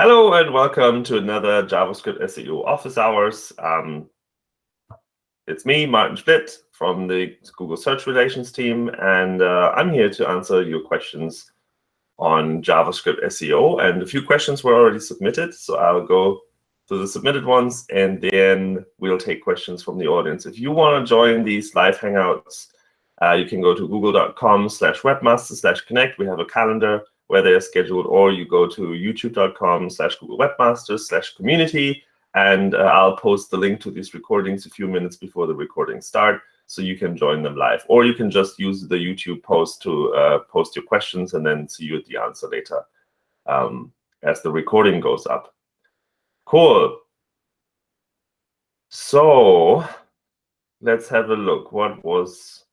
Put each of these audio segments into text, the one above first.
Hello and welcome to another JavaScript SEO office hours. Um, it's me, Martin Splitt from the Google Search Relations team, and uh, I'm here to answer your questions on JavaScript SEO. And a few questions were already submitted, so I'll go to the submitted ones, and then we'll take questions from the audience. If you want to join these live Hangouts, uh, you can go to google.com slash webmaster slash connect. We have a calendar where they are scheduled, or you go to youtube.com slash Google Webmasters slash community, and uh, I'll post the link to these recordings a few minutes before the recordings start, so you can join them live. Or you can just use the YouTube post to uh, post your questions and then see you at the answer later um, as the recording goes up. Cool. So let's have a look. What was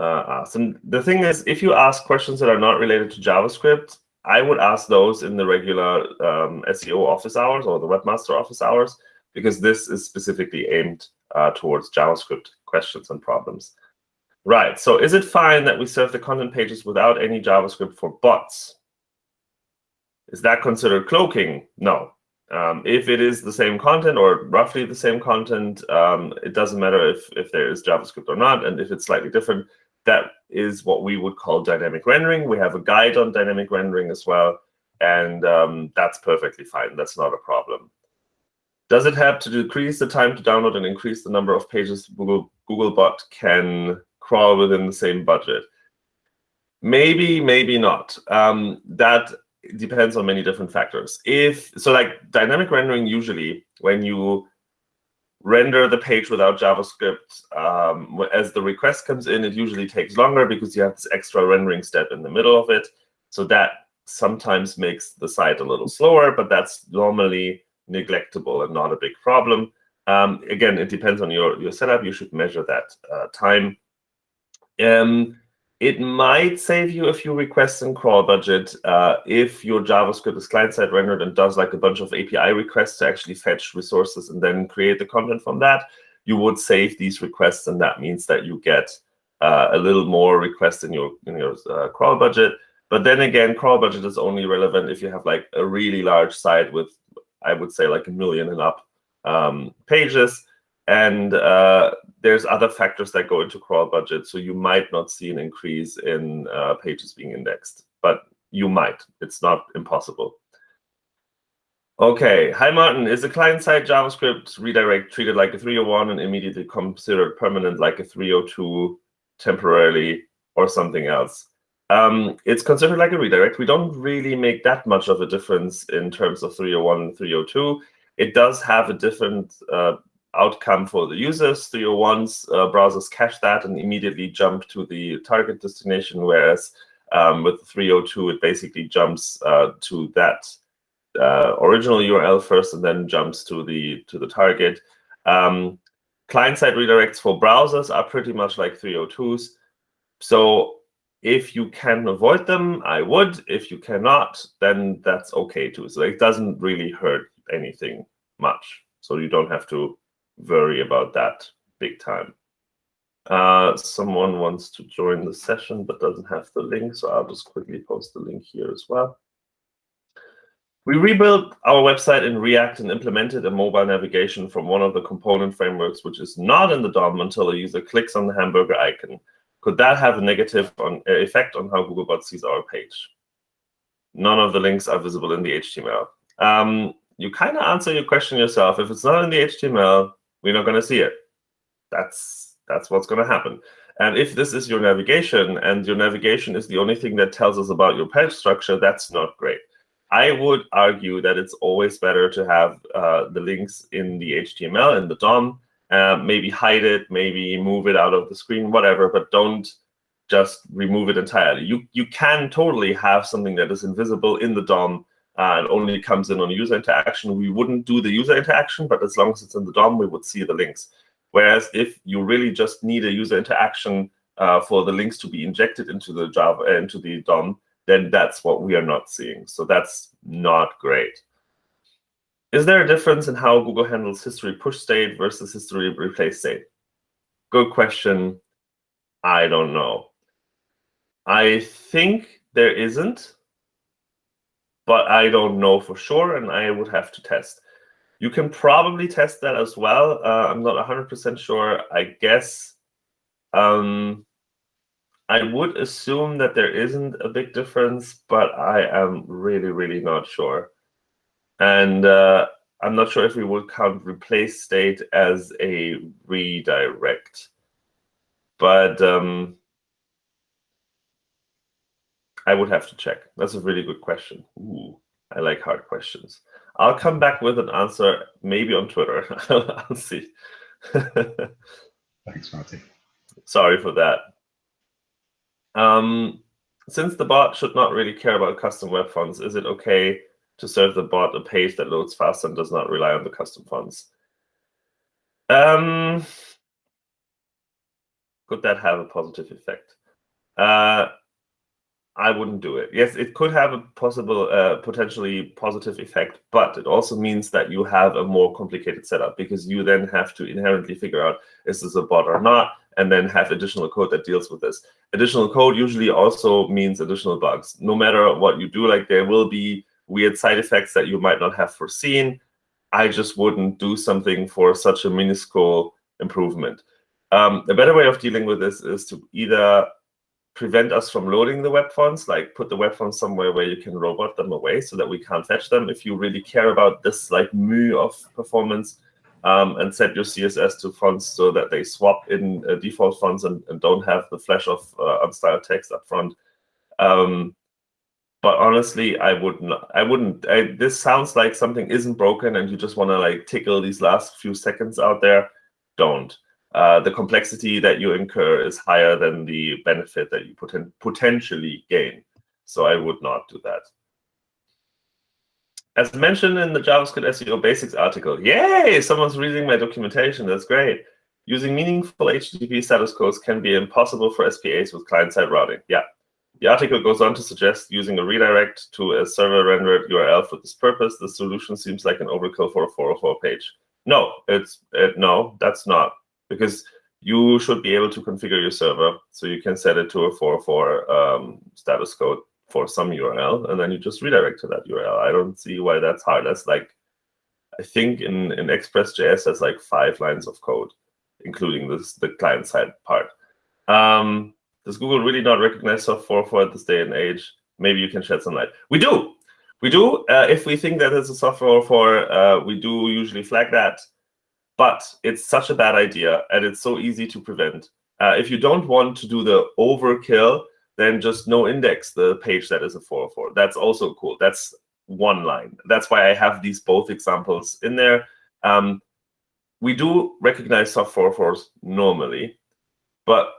uh, asked. And the thing is, if you ask questions that are not related to JavaScript, I would ask those in the regular um, SEO office hours or the webmaster office hours, because this is specifically aimed uh, towards JavaScript questions and problems. Right, so is it fine that we serve the content pages without any JavaScript for bots? Is that considered cloaking? No. Um, if it is the same content or roughly the same content, um, it doesn't matter if, if there is JavaScript or not. And if it's slightly different, that is what we would call dynamic rendering. We have a guide on dynamic rendering as well, and um, that's perfectly fine. That's not a problem. Does it help to decrease the time to download and increase the number of pages Google Googlebot can crawl within the same budget? Maybe, maybe not. Um, that depends on many different factors. If so, like dynamic rendering, usually when you render the page without JavaScript. Um, as the request comes in, it usually takes longer because you have this extra rendering step in the middle of it. So that sometimes makes the site a little slower, but that's normally neglectable and not a big problem. Um, again, it depends on your, your setup. You should measure that uh, time. Um, it might save you a few requests in crawl budget uh, if your JavaScript is client-side rendered and does like a bunch of API requests to actually fetch resources and then create the content from that. You would save these requests, and that means that you get uh, a little more requests in your in your uh, crawl budget. But then again, crawl budget is only relevant if you have like a really large site with, I would say, like a million and up um, pages. And uh, there's other factors that go into crawl budget. So you might not see an increase in uh, pages being indexed, but you might. It's not impossible. OK, hi, Martin. Is a client-side JavaScript redirect treated like a 301 and immediately considered permanent like a 302 temporarily or something else? Um, it's considered like a redirect. We don't really make that much of a difference in terms of 301 and 302. It does have a different uh, outcome for the users. 301's uh, browsers cache that and immediately jump to the target destination, whereas um, with 302, it basically jumps uh, to that uh, original URL first and then jumps to the to the target. Um, Client-side redirects for browsers are pretty much like 302s. So if you can avoid them, I would. If you cannot, then that's OK too. So it doesn't really hurt anything much. So you don't have to worry about that big time. Uh, someone wants to join the session but doesn't have the link, so I'll just quickly post the link here as well. We rebuilt our website in React and implemented a mobile navigation from one of the component frameworks, which is not in the DOM until a user clicks on the hamburger icon. Could that have a negative on, uh, effect on how Googlebot sees our page? None of the links are visible in the HTML. Um, you kind of answer your question yourself. If it's not in the HTML, we're not going to see it. That's that's what's going to happen. And if this is your navigation and your navigation is the only thing that tells us about your page structure, that's not great. I would argue that it's always better to have uh, the links in the HTML and the DOM. Uh, maybe hide it, maybe move it out of the screen, whatever, but don't just remove it entirely. You you can totally have something that is invisible in the DOM and only comes in on user interaction, we wouldn't do the user interaction, but as long as it's in the DOM, we would see the links. Whereas if you really just need a user interaction uh, for the links to be injected into the Java uh, into the DOM, then that's what we are not seeing. So that's not great. Is there a difference in how Google handles history push state versus history replace state? Good question. I don't know. I think there isn't but I don't know for sure, and I would have to test. You can probably test that as well. Uh, I'm not 100% sure. I guess um, I would assume that there isn't a big difference, but I am really, really not sure. And uh, I'm not sure if we would count replace state as a redirect. But um, I would have to check. That's a really good question. Ooh, I like hard questions. I'll come back with an answer, maybe on Twitter. I'll see. Thanks, Marty. Sorry for that. Um, since the bot should not really care about custom web fonts, is it okay to serve the bot a page that loads fast and does not rely on the custom fonts? Um, could that have a positive effect? Uh, I wouldn't do it. Yes, it could have a possible, uh, potentially positive effect, but it also means that you have a more complicated setup because you then have to inherently figure out is this a bot or not, and then have additional code that deals with this. Additional code usually also means additional bugs. No matter what you do, like there will be weird side effects that you might not have foreseen. I just wouldn't do something for such a minuscule improvement. Um, a better way of dealing with this is to either prevent us from loading the web fonts, like put the web fonts somewhere where you can robot them away so that we can't fetch them. If you really care about this like mu of performance, um, and set your CSS to fonts so that they swap in uh, default fonts and, and, don't have the flash of uh, unstyled text up front. Um, but honestly, I wouldn't. I wouldn't. I, this sounds like something isn't broken, and you just want to like tickle these last few seconds out there. Don't uh, the complexity that you incur is higher than the benefit that you poten potentially gain. So I would not do that. As mentioned in the JavaScript SEO Basics article, yay, someone's reading my documentation. That's great. Using meaningful HTTP status codes can be impossible for SPAs with client-side routing. Yeah. The article goes on to suggest using a redirect to a server-rendered URL for this purpose. The solution seems like an overkill for a 404 page. No, it's it, no, that's not because you should be able to configure your server so you can set it to a 404 um, status code for some URL, and then you just redirect to that URL. I don't see why that's hard. That's like, I think in, in Express.js, that's like five lines of code, including this the client-side part. Um, does Google really not recognize soft 404 at this day and age? Maybe you can shed some light. We do. We do. Uh, if we think that it's a soft 404, uh, we do usually flag that. But it's such a bad idea, and it's so easy to prevent. Uh, if you don't want to do the overkill, then just no index the page that is a 404. That's also cool. That's one line. That's why I have these both examples in there. Um, we do recognize soft 404s normally, but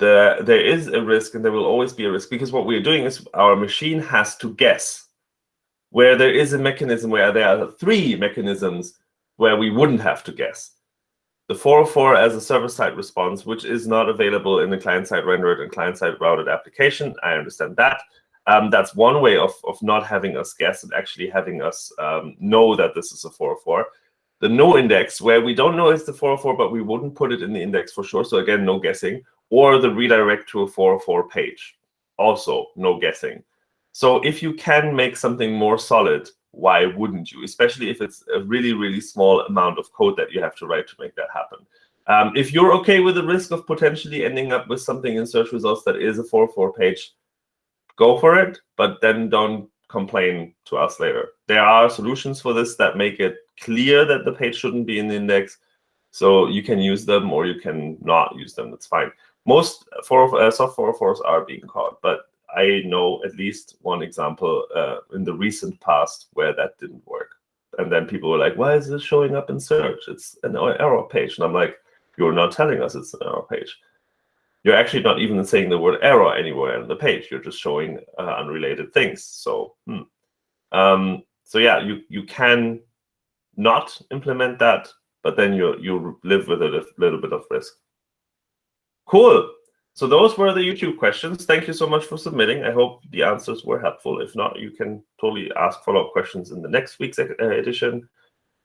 the, there is a risk, and there will always be a risk, because what we're doing is our machine has to guess where there is a mechanism where there are three mechanisms where we wouldn't have to guess. The 404 as a server-side response, which is not available in the client-side rendered and client-side routed application. I understand that. Um, that's one way of, of not having us guess and actually having us um, know that this is a 404. The no index, where we don't know it's the 404, but we wouldn't put it in the index for sure. So again, no guessing. Or the redirect to a 404 page. Also, no guessing. So if you can make something more solid, why wouldn't you? Especially if it's a really, really small amount of code that you have to write to make that happen. Um, if you're OK with the risk of potentially ending up with something in search results that is a 404 page, go for it, but then don't complain to us later. There are solutions for this that make it clear that the page shouldn't be in the index. So you can use them or you can not use them. That's fine. Most 4, uh, soft 404s are being caught, but I know at least one example uh, in the recent past where that didn't work. And then people were like, why is this showing up in search? It's an error page. And I'm like, you're not telling us it's an error page. You're actually not even saying the word error anywhere on the page. You're just showing uh, unrelated things. So, hmm. um, so yeah, you you can not implement that, but then you you live with a little bit of risk. Cool. So those were the YouTube questions. Thank you so much for submitting. I hope the answers were helpful. If not, you can totally ask follow-up questions in the next week's uh, edition.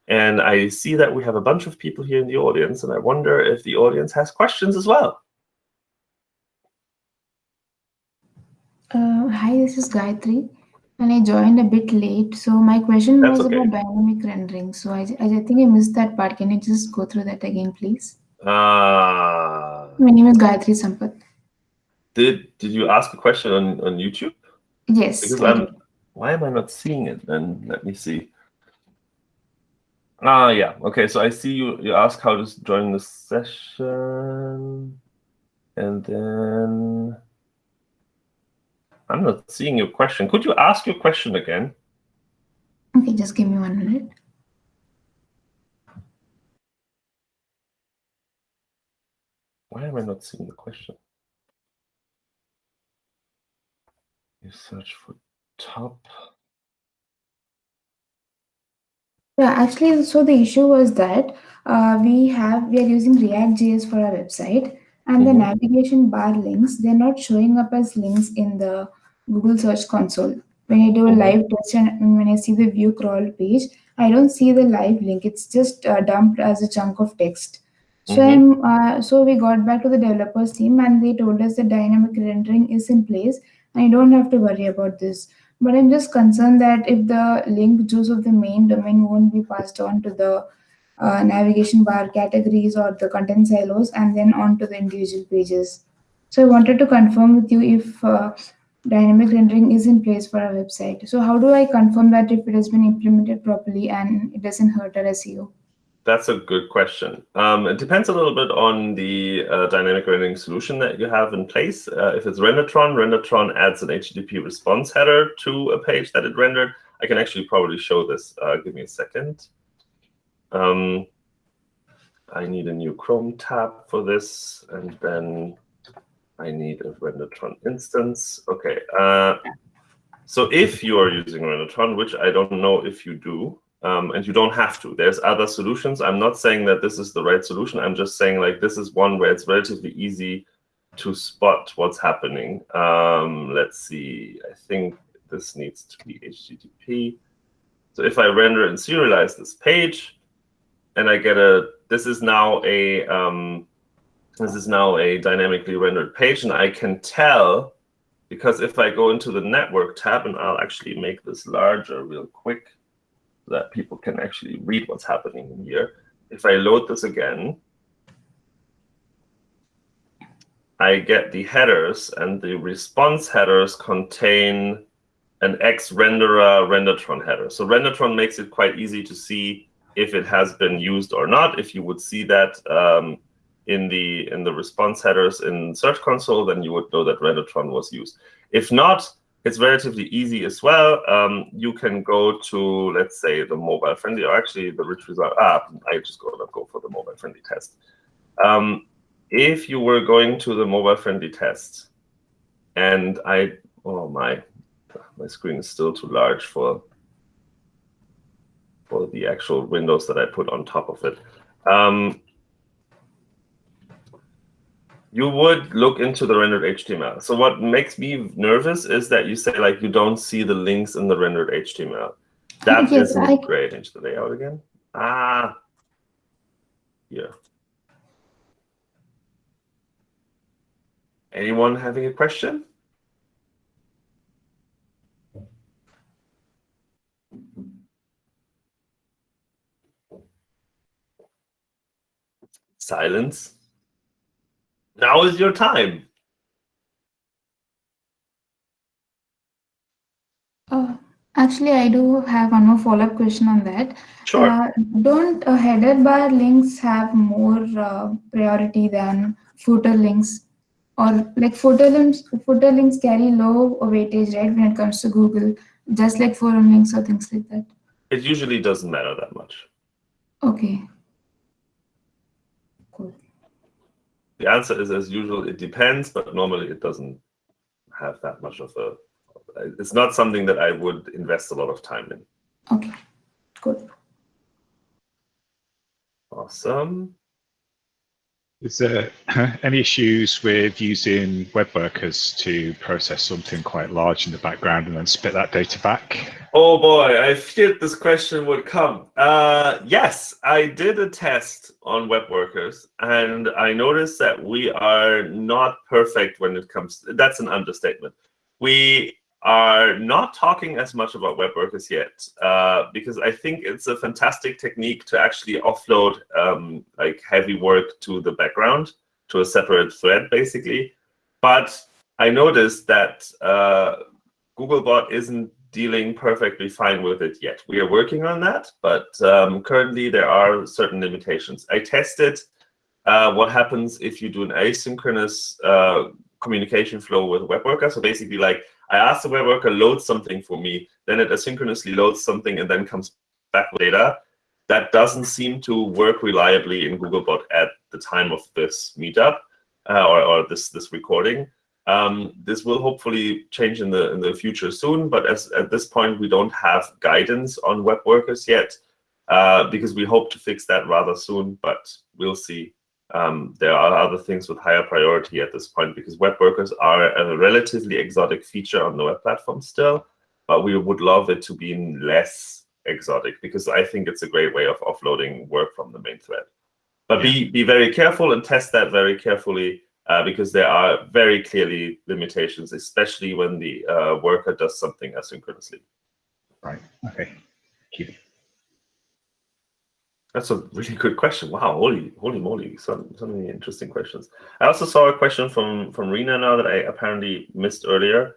And I see that we have a bunch of people here in the audience, and I wonder if the audience has questions as well. Uh, hi, this is Gayatri. And I joined a bit late, so my question That's was okay. about dynamic rendering. So I, I think I missed that part. Can you just go through that again, please? Uh, My name is Gayatri Sampath. did did you ask a question on, on YouTube? Yes. Because I'm why am I not seeing it then? Let me see. Ah, yeah. Okay, so I see you you ask how to join the session. And then I'm not seeing your question. Could you ask your question again? Okay, just give me one minute. Why am I not seeing the question? You search for top. Yeah, actually, so the issue was that uh, we have we are using React.js for our website, and the Mhm. navigation bar links they're not showing up as links in the Google Search Console. When I do a Mhm. live test and when I see the view crawl page, I don't see the live link. It's just uh, dumped as a chunk of text. So Mhm. I'm uh, so we got back to the developers team and they told us the dynamic rendering is in place and you don't have to worry about this. But I'm just concerned that if the link juice of the main domain won't be passed on to the uh, navigation bar categories or the content silos and then on to the individual pages. So I wanted to confirm with you if uh, dynamic rendering is in place for our website. So how do I confirm that if it has been implemented properly and it doesn't hurt our SEO? That's a good question. Um, it depends a little bit on the uh, dynamic rendering solution that you have in place. Uh, if it's Rendertron, Rendertron adds an HTTP response header to a page that it rendered. I can actually probably show this. Uh, give me a second. Um, I need a new Chrome tab for this, and then I need a Rendertron instance. Okay. Uh, so if you are using Rendertron, which I don't know if you do, um, and you don't have to. There's other solutions. I'm not saying that this is the right solution. I'm just saying like this is one where it's relatively easy to spot what's happening. Um, let's see. I think this needs to be HTTP. So if I render and serialize this page, and I get a, this is now a, um, this is now a dynamically rendered page, and I can tell because if I go into the network tab, and I'll actually make this larger real quick that people can actually read what's happening in here. If I load this again, I get the headers, and the response headers contain an X-renderer Rendertron header. So Rendertron makes it quite easy to see if it has been used or not. If you would see that um, in the in the response headers in Search Console, then you would know that Rendertron was used. If not, it's relatively easy as well. Um, you can go to, let's say, the mobile friendly, or actually the rich result. Ah, I just go go for the mobile friendly test. Um, if you were going to the mobile friendly test, and I, oh my, my screen is still too large for for the actual windows that I put on top of it. Um, you would look into the rendered HTML. So what makes me nervous is that you say like you don't see the links in the rendered HTML. That Yes, not I- great. Change the layout again. Ah, yeah. Anyone having a question? Silence. Now is your time. Uh, actually, I do have one more follow-up question on that. Sure. Uh, don't uh, header bar links have more uh, priority than footer links? Or like footer links, footer links carry low weightage, right, when it comes to Google, just like forum links or things like that. It usually doesn't matter that much. Okay. Cool. The answer is as usual, it depends, but normally it doesn't have that much of a. It's not something that I would invest a lot of time in. Okay. Good. Awesome. Is there any issues with using web workers to process something quite large in the background and then spit that data back? Oh boy, I feared this question would come. Uh, yes, I did a test on web workers, and I noticed that we are not perfect when it comes. that's an understatement. We are not talking as much about web workers yet uh, because I think it's a fantastic technique to actually offload um, like heavy work to the background to a separate thread, basically. But I noticed that uh, Googlebot isn't dealing perfectly fine with it yet. We are working on that, but um, currently there are certain limitations. I tested uh, what happens if you do an asynchronous uh, communication flow with a web worker. So basically, like I ask the web worker load something for me, then it asynchronously loads something and then comes back with data. That doesn't seem to work reliably in Googlebot at the time of this meetup uh, or, or this this recording. Um, this will hopefully change in the in the future soon, but as at this point we don't have guidance on web workers yet uh, because we hope to fix that rather soon. But we'll see. Um, there are other things with higher priority at this point because web workers are a relatively exotic feature on the web platform still, but we would love it to be less exotic because I think it's a great way of offloading work from the main thread. But be be very careful and test that very carefully uh, because there are very clearly limitations, especially when the uh, worker does something asynchronously. Right. Okay. Thank you. That's a really good question. Wow, holy, holy moly, so, so many interesting questions. I also saw a question from, from Rena now that I apparently missed earlier.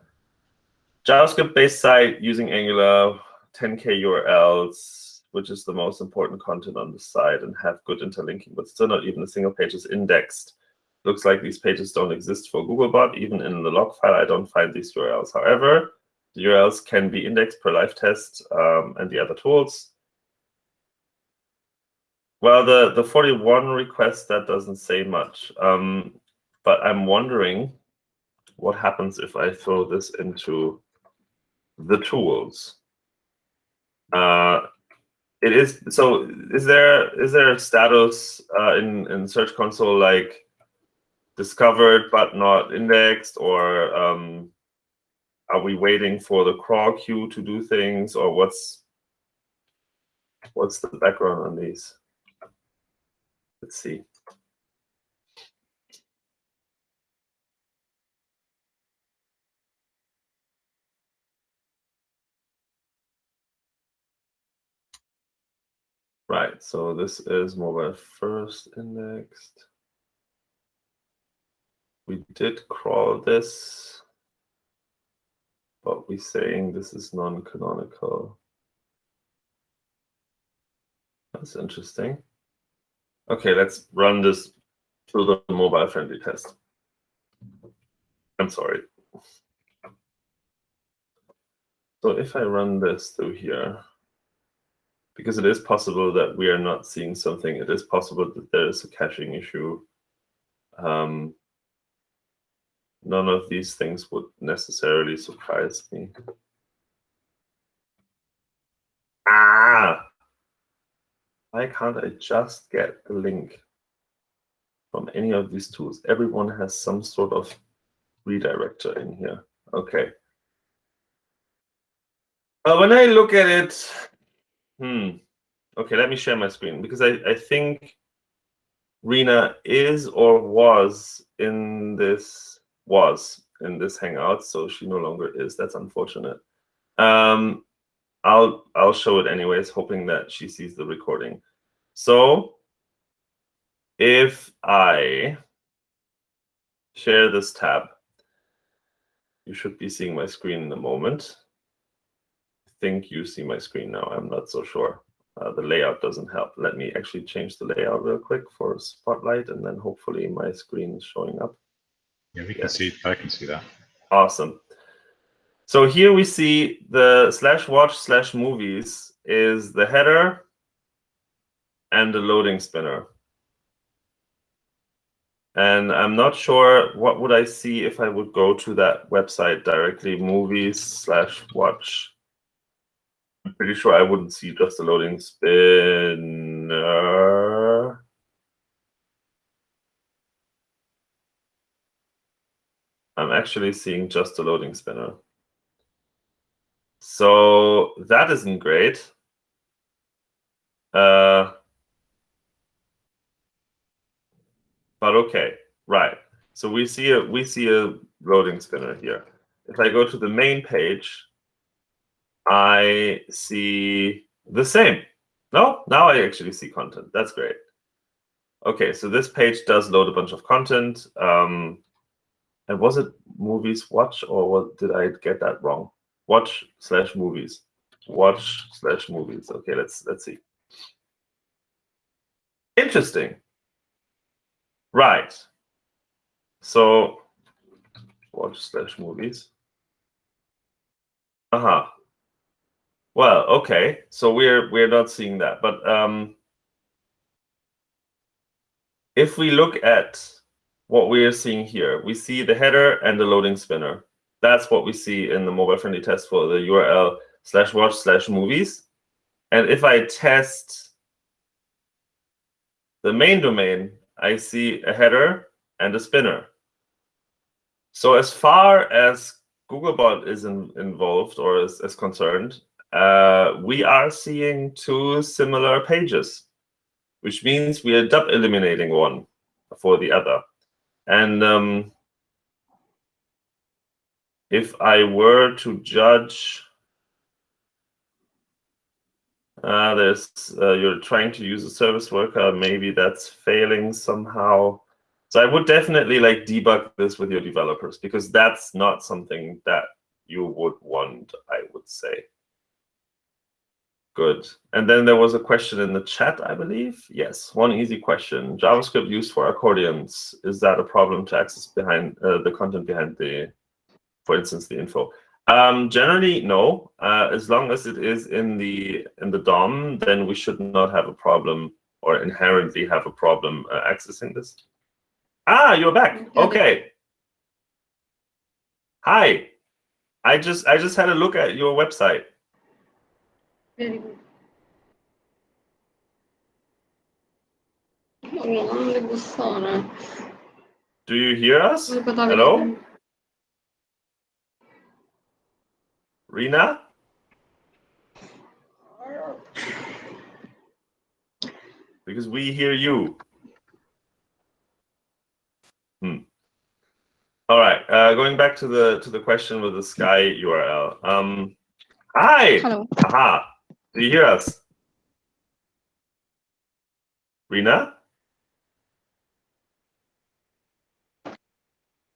JavaScript-based site using Angular, 10K URLs, which is the most important content on the site, and have good interlinking, but still not even a single page is indexed. Looks like these pages don't exist for Googlebot. Even in the log file, I don't find these URLs. However, the URLs can be indexed per live test um, and the other tools. Well, the, the 41 request, that doesn't say much. Um, but I'm wondering what happens if I throw this into the tools. Uh, it is so. Is there is there a status uh, in in Search Console like discovered but not indexed, or um, are we waiting for the crawl queue to do things, or what's what's the background on these? Let's see. Right, so this is mobile first indexed. We did crawl this, but we're saying this is non-canonical. That's interesting. Okay, let's run this through the mobile friendly test. I'm sorry. So if I run this through here, because it is possible that we are not seeing something, it is possible that there is a caching issue. Um, none of these things would necessarily surprise me. Ah! Why can't I just get the link from any of these tools? Everyone has some sort of redirector in here. Okay. Uh, when I look at it, hmm. Okay, let me share my screen because I, I think Rena is or was in this was in this hangout, so she no longer is. That's unfortunate. Um, I'll I'll show it anyways, hoping that she sees the recording. So if I share this tab, you should be seeing my screen in a moment. I think you see my screen now. I'm not so sure. Uh, the layout doesn't help. Let me actually change the layout real quick for Spotlight, and then hopefully my screen is showing up. Yeah, we can yes. see. I can see that. Awesome. So here we see the slash watch slash movies is the header and the loading spinner. And I'm not sure what would I see if I would go to that website directly, movies slash watch. I'm pretty sure I wouldn't see just the loading spinner. I'm actually seeing just the loading spinner. So that isn't great. Uh, but okay, right. So we see a we see a loading spinner here. if I go to the main page, I see the same. No, now I actually see content. That's great. Okay, so this page does load a bunch of content. Um, and was it movies watch or what, did I get that wrong? Watch slash movies. Watch slash movies. Okay, let's let's see. Interesting. Right. So watch slash movies. Uh-huh. Well, okay. So we're we're not seeing that. But um if we look at what we are seeing here, we see the header and the loading spinner. That's what we see in the mobile-friendly test for the URL slash watch slash movies. And if I test the main domain, I see a header and a spinner. So as far as Googlebot is in, involved or is, is concerned, uh, we are seeing two similar pages, which means we are dub eliminating one for the other. And um, if I were to judge, uh, there's uh, you're trying to use a service worker, maybe that's failing somehow. So I would definitely like debug this with your developers because that's not something that you would want, I would say. Good. And then there was a question in the chat, I believe. Yes, one easy question. JavaScript used for accordions. Is that a problem to access behind uh, the content behind the, for instance, the info? Um, generally, no. Uh, as long as it is in the in the DOM, then we should not have a problem or inherently have a problem uh, accessing this. Ah, you're back. Okay. Hi. I just I just had a look at your website. Very good. Vamos det går Sara. Do you hear us? Hello? vidare. Rina? Because we hear you. Hmm. All right. Uh, going back to the to the question with the Sky URL. Um, hi. Hello. Aha. Do you hear us? Rina?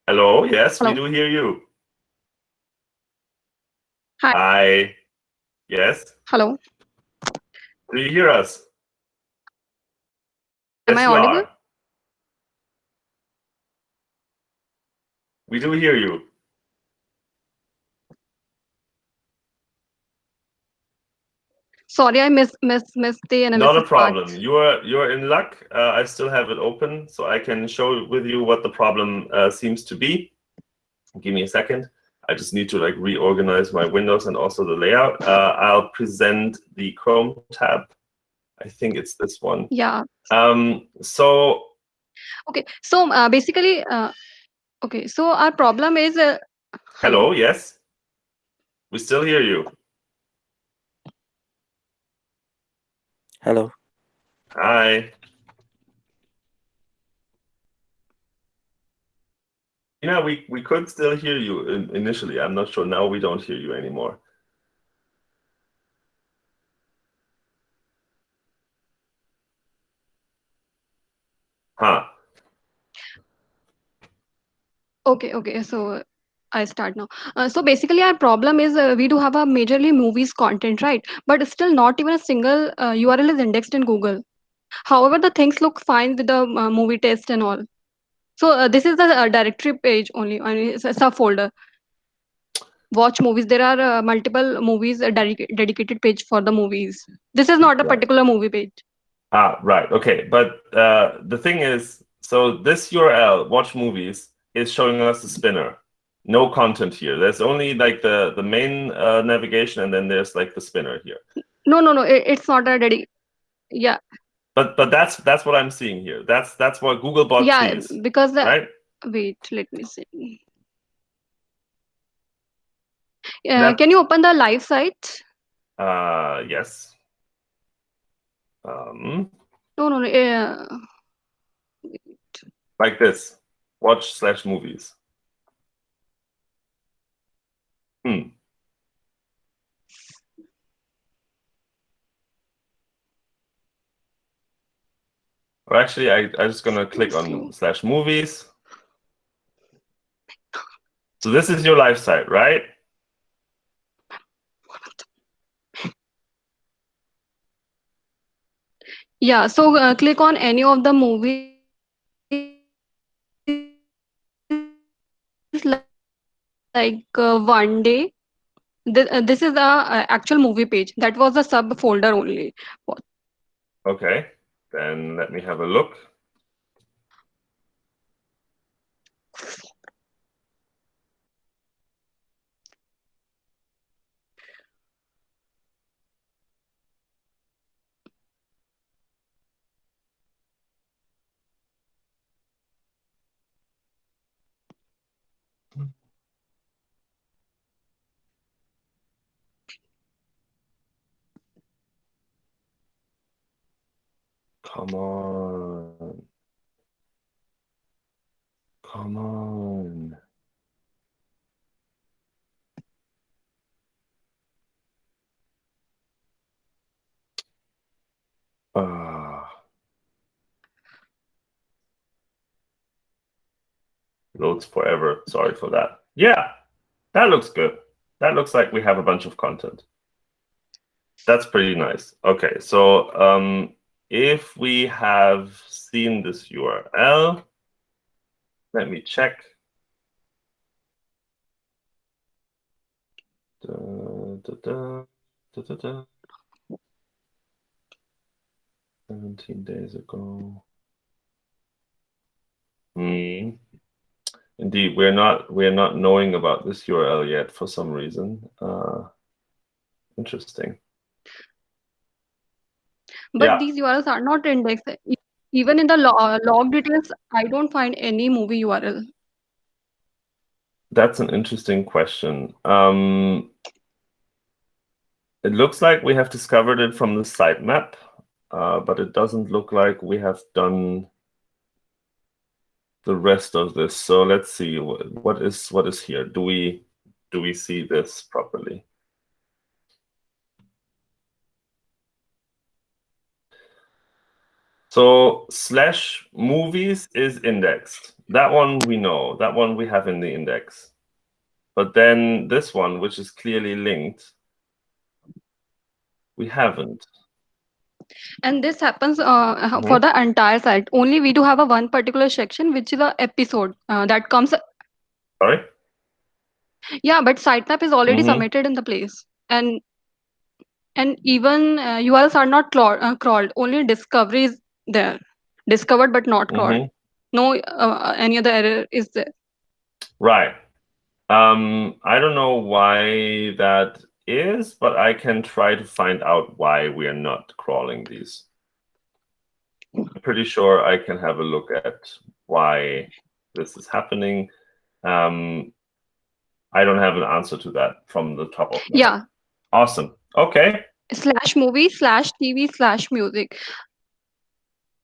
Hello. Yes, we do hear you. Hi. Hi. Yes. Hello. Do you hear us? Am I you audible? are. We do hear you. Sorry, I missed missed missed the Not a analysis part. problem. You are you are in luck. Uh, I still have it open, so I can show with you what the problem uh, seems to be. Give me a second. I just need to like reorganize my windows and also the layout. Uh, I'll present the Chrome tab. I think it's this one. Yeah. Um, so Okay. So uh, basically, uh, okay. So our problem is. Uh, hello, yes, we still hear you. Hello. Hi. Yeah, we, we could still hear you in, initially. I'm not sure. Now we don't hear you anymore. Huh. Okay. Okay. So. I start now. Uh, so basically, our problem is uh, we do have a majorly movies content, right? But still, not even a single uh, URL is indexed in Google. However, the things look fine with the uh, movie test and all. So uh, this is the uh, directory page only, I mean, it's a subfolder. Watch movies. There are uh, multiple movies dedica- dedicated page for the movies. This is not a particular movie page. Ah, right. Okay. But uh, the thing is, so this URL, watch movies, is showing us the spinner. No content here. There's only like the, the main uh, navigation, and then there's like the spinner here. No, no, no. It, it's not a dedi. Yeah, But but that's that's what I'm seeing here. That's that's what Googlebot yeah. sees, Because the right? wait, let me see. Uh, That- can you open the live site? Uh, yes. Um, No, no, no. Uh, like this. Watch slash movies. Hmm. Or actually, I, I'm just gonna click on slash movies. So this is your live site, right? Yeah, so uh, click on any of the movies like uh, one day. This, uh, this is the uh, actual movie page. That was a sub folder only. Okay, then let me have a look. Come on. Come on. Ah. Loads forever. Sorry for that. Yeah, that looks good. That looks like we have a bunch of content. That's pretty nice. Okay, so um, if we have seen this URL, let me check. Da, da, da, da, da, da. 17 days ago. Hmm. Indeed, we're not we're not knowing about this URL yet for some reason. Uh, interesting. But Yeah. these URLs are not indexed. Even in the lo- uh, log details, I don't find any movie URL. That's an interesting question. Um, it looks like we have discovered it from the sitemap, uh, but it doesn't look like we have done the rest of this. So let's see what, what is what is here. Do we do we see this properly? So slash movies is indexed. That one we know. That one we have in the index. But then this one, which is clearly linked, we haven't. And this happens uh, Mhm. for the entire site. Only we do have a one particular section, which is a episode uh, that comes. Sorry? Yeah, but sitemap is already Mhm. submitted in the place, and and even uh, URLs are not uh, crawled. Only discovery is there, discovered but not crawled. Mhm. No, uh, any other error is there. Right. Um, I don't know why that is, but I can try to find out why we are not crawling these. I'm pretty sure I can have a look at why this is happening. Um, I don't have an answer to that from the top of my head. Yeah, Awesome. Okay. slash movie slash TV slash music.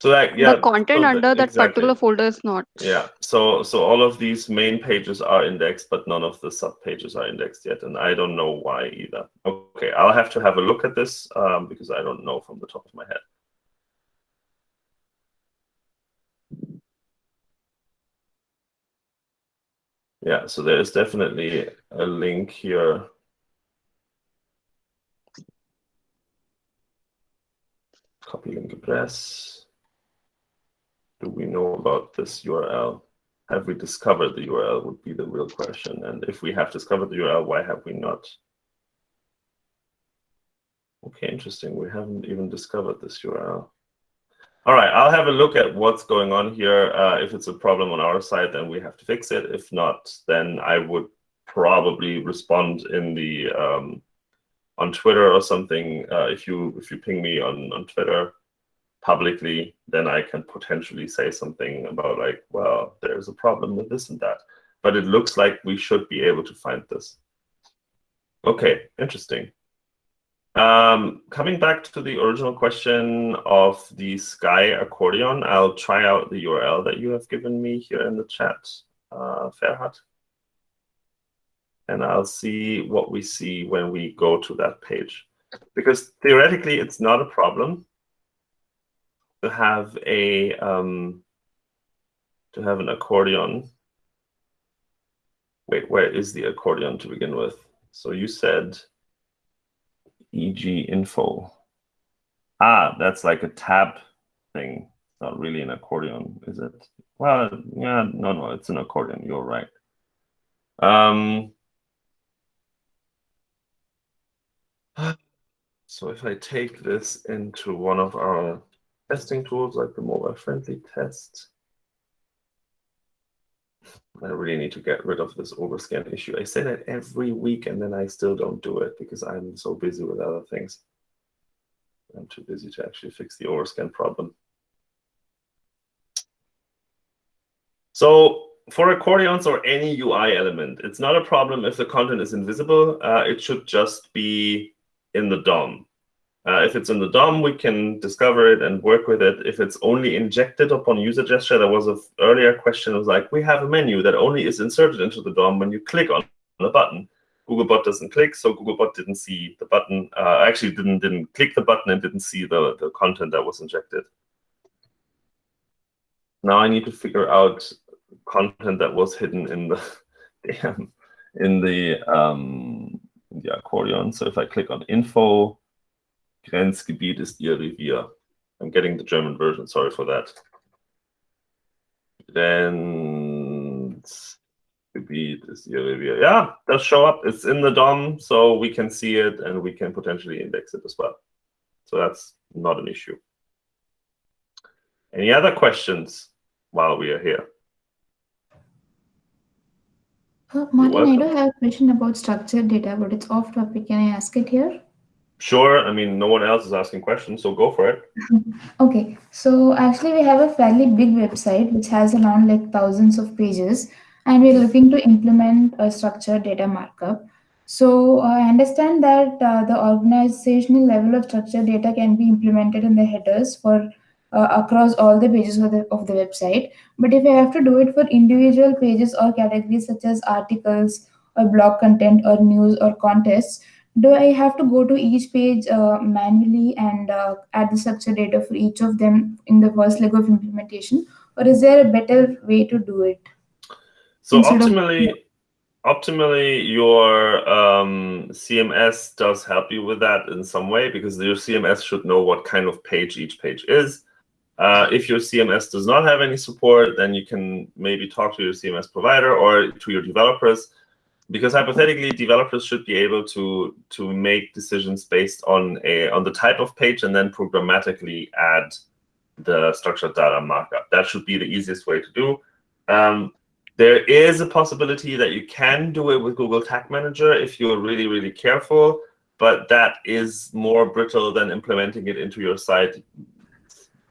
So that yeah, the content so under that exactly. particular folder is not. Yeah. So so all of these main pages are indexed, but none of the sub pages are indexed yet, and I don't know why either. Okay, I'll have to have a look at this um, because I don't know from the top of my head. Yeah, so there is definitely a link here. Copy link address. Do we know about this URL? Have we discovered the URL would be the real question. And if we have discovered the URL, why have we not? Okay, interesting. We haven't even discovered this URL. All right, I'll have a look at what's going on here. Uh, if it's a problem on our side, then we have to fix it. If not, then I would probably respond in the um, on Twitter or something. Uh, if you if you ping me on on Twitter publicly, then I can potentially say something about like, well, there's a problem with this and that. But it looks like we should be able to find this. Okay, interesting. Um, coming back to the original question of the Sky accordion, I'll try out the URL that you have given me here in the chat, uh, Ferhat. and I'll see what we see when we go to that page. Because theoretically, it's not a problem to have a um, to have an accordion. Wait, where is the accordion to begin with? So you said EG info. Ah, that's like a tab thing. It's not really an accordion, is it? Well, yeah, no, no, it's an accordion. You're right. Um, so if I take this into one of our testing tools, like the mobile friendly test, I really need to get rid of this overscan issue. I say that every week and then I still don't do it because I'm so busy with other things. I'm too busy to actually fix the overscan problem. So for accordions or any UI element, it's not a problem if the content is invisible. Uh, it should just be in the DOM. Uh, if it's in the DOM, we can discover it and work with it. If it's only injected upon user gesture, there was an earlier question was like, we have a menu that only is inserted into the DOM when you click on the button. Googlebot doesn't click, so Googlebot didn't see the button. Uh, actually, didn't didn't click the button and didn't see the the content that was injected. Now I need to figure out content that was hidden in the damn in the um in the accordion. So if I click on info, Grenzgebiet ist Ihr Revier. I'm getting the German version, sorry for that. Then Gebiet is Ihr Revier. Yeah, does show up. It's in the DOM, so we can see it and we can potentially index it as well. So that's not an issue. Any other questions while we are here? Uh, Martin, I do have a question about structured data, but it's off topic. Can I ask it here? Sure. I mean, no one else is asking questions, so go for it. Okay, so actually we have a fairly big website which has around like thousands of pages and we're looking to implement a structured data markup. So I understand that uh, the organizational level of structured data can be implemented in the headers for uh, across all the pages of the, of the website. But if I have to do it for individual pages or categories such as articles or blog content or news or contests, do I have to go to each page uh, manually and uh, add the structured data for each of them in the first leg of implementation? Or is there a better way to do it? So Instead of- optimally, optimally, your um, CMS does help you with that in some way because your CMS should know what kind of page each page is. Uh, if your CMS does not have any support, then you can maybe talk to your CMS provider or to your developers, because hypothetically, developers should be able to to make decisions based on a on the type of page and then programmatically add the structured data markup. That should be the easiest way to do. Um, there is a possibility that you can do it with Google Tag Manager if you're really, really careful, but that is more brittle than implementing it into your site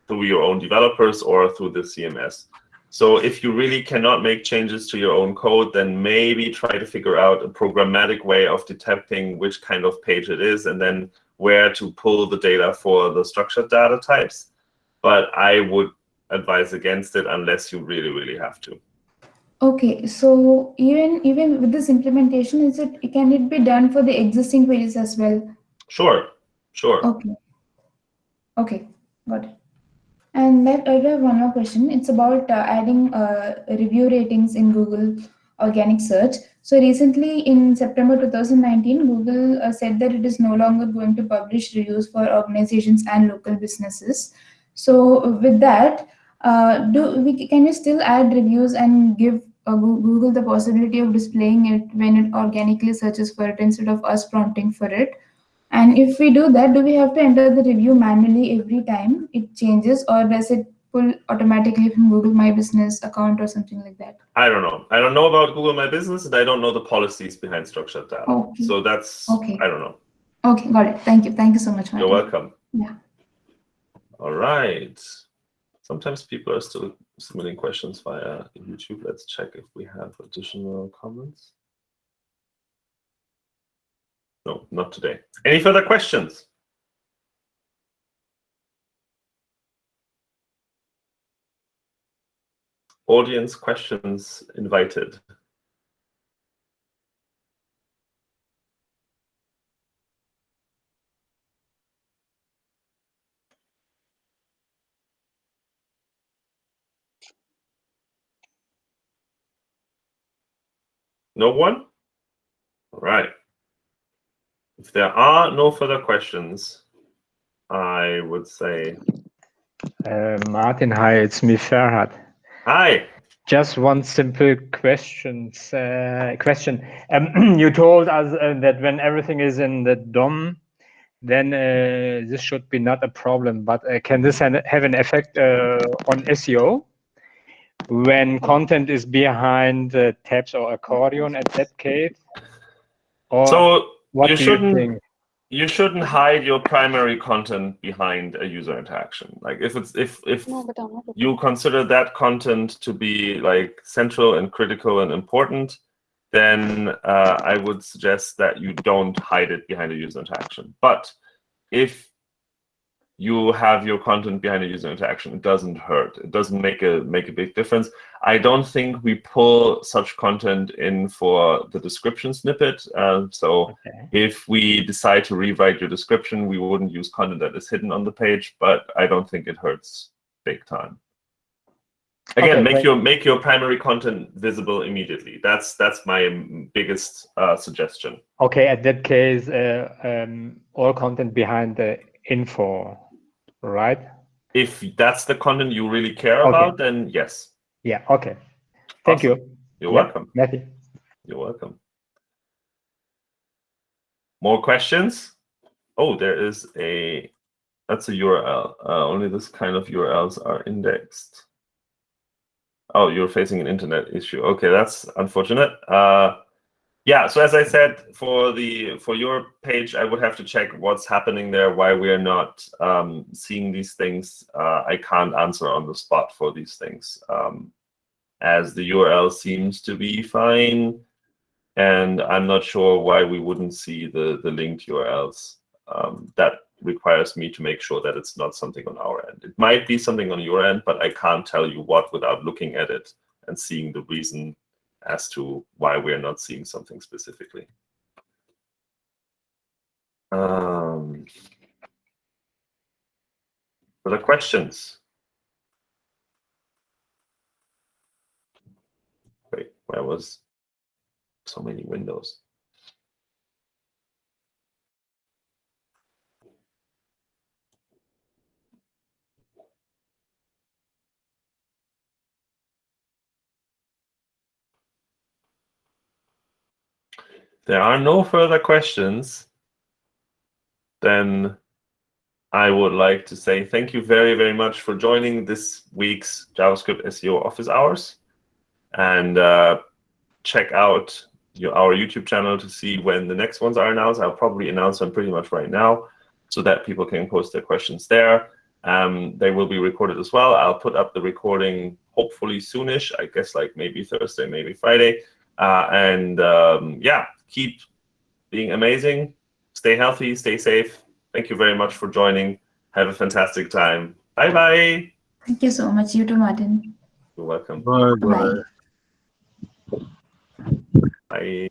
through your own developers or through the CMS. So if you really cannot make changes to your own code, then maybe try to figure out a programmatic way of detecting which kind of page it is and then where to pull the data for the structured data types. But I would advise against it unless you really, really have to. Okay, so even even with this implementation, is it can it be done for the existing pages as well? Sure, sure. Okay. Okay, got it. And then I have one more question. It's about uh, adding uh, review ratings in Google organic search. So recently in September 2019, Google uh, said that it is no longer going to publish reviews for organizations and local businesses. So with that, uh, do we can you still add reviews and give uh, Google the possibility of displaying it when it organically searches for it instead of us prompting for it? And if we do that, do we have to enter the review manually every time it changes, or does it pull automatically from Google My Business account or something like that? I don't know. I don't know about Google My Business, and I don't know the policies behind structured data. Okay. So that's Okay. I don't know. Okay, got it. Thank you. Thank you so much. You're welcome. Yeah. All right. Sometimes people are still submitting questions via YouTube. Let's check if we have additional comments. No, not today. Any further questions? Audience questions invited. No one? If there are no further questions, I would say Uh, Martin, hi, it's me, Ferhat. hi. Just one simple questions, uh, question. Um, you told us uh, that when everything is in the DOM, then uh, this should be not a problem. But uh, can this have an effect uh, on SEO when content is behind uh, tabs or accordion at that case? Or So what you do shouldn't think? you shouldn't hide your primary content behind a user interaction. Like if it's if if No, but I'm not. you consider that content to be like central and critical and important, then uh, I would suggest that you don't hide it behind a user interaction. But if you have your content behind a user interaction, it doesn't hurt. It doesn't make a make a big difference. I don't think we pull such content in for the description snippet. Uh, so Okay. if we decide to rewrite your description, we wouldn't use content that is hidden on the page, but I don't think it hurts big time. Again, Okay, make great. your make your primary content visible immediately. That's that's my biggest uh, suggestion. Okay, at that case, uh, um, all content behind the info, right? If that's the content you really care Okay. about, then yes, Yeah, okay. Thank Awesome. you. you're Yeah. welcome. Matthew. You're welcome. More questions? Oh, there is a, that's a URL. Uh, only this kind of URLs are indexed. Oh, you're facing an internet issue. Okay, that's unfortunate. Uh, yeah, so as I said, for the for your page, I would have to check what's happening there, why we're not um, seeing these things. Uh, I can't answer on the spot for these things, um, as the URL seems to be fine and I'm not sure why we wouldn't see the the linked URLs. Um, that requires me to make sure that it's not something on our end. It might be something on your end, but I can't tell you what without looking at it and seeing the reason as to why we're not seeing something specifically. Um, further questions? Wait, where was so many windows? There are no further questions. Then I would like to say thank you very, very much for joining this week's JavaScript SEO office hours. And uh, check out your, our YouTube channel to see when the next ones are announced. I'll probably announce them pretty much right now so that people can post their questions there. Um, they will be recorded as well. I'll put up the recording hopefully soonish, I guess like maybe Thursday, maybe Friday. Uh, and um, yeah, keep being amazing. Stay healthy, stay safe. Thank you very much for joining. Have a fantastic time. Bye bye. Thank you so much. You too, Martin. You're welcome. Bye. Bye.